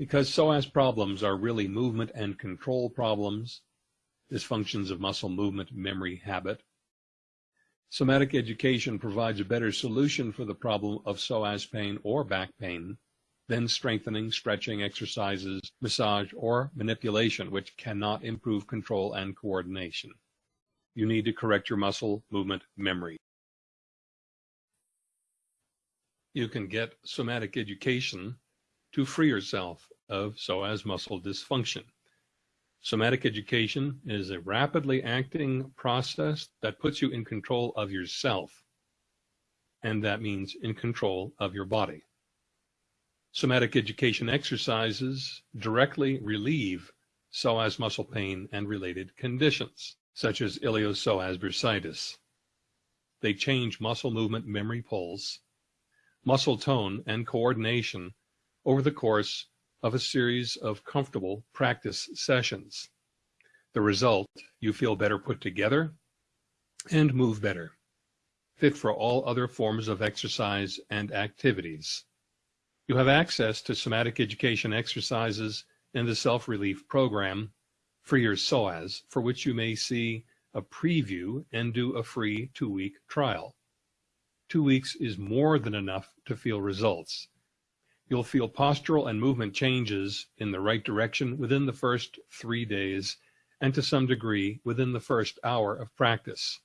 Because psoas problems are really movement and control problems, dysfunctions of muscle movement, memory, habit, somatic education provides a better solution for the problem of psoas pain or back pain than strengthening, stretching exercises, massage, or manipulation, which cannot improve control and coordination. You need to correct your muscle movement memory. You can get somatic education to free yourself of psoas muscle dysfunction. Somatic education is a rapidly acting process that puts you in control of yourself, and that means in control of your body. Somatic education exercises directly relieve psoas muscle pain and related conditions, such as iliopsoas bursitis. They change muscle movement memory pulse, muscle tone, and coordination over the course of a series of comfortable practice sessions. The result, you feel better put together and move better, fit for all other forms of exercise and activities. You have access to somatic education exercises and the self-relief program for your psoas, for which you may see a preview and do a free two-week trial. Two weeks is more than enough to feel results. You'll feel postural and movement changes in the right direction within the first three days and to some degree within the first hour of practice.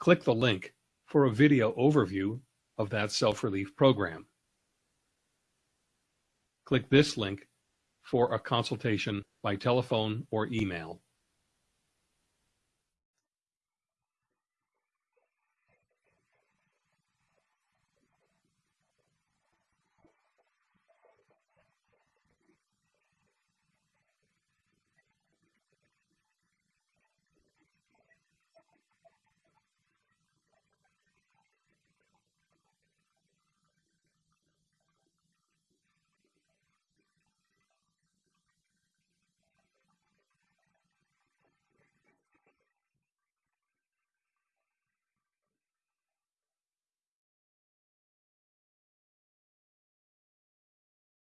Click the link for a video overview of that self-relief program. Click this link for a consultation by telephone or email.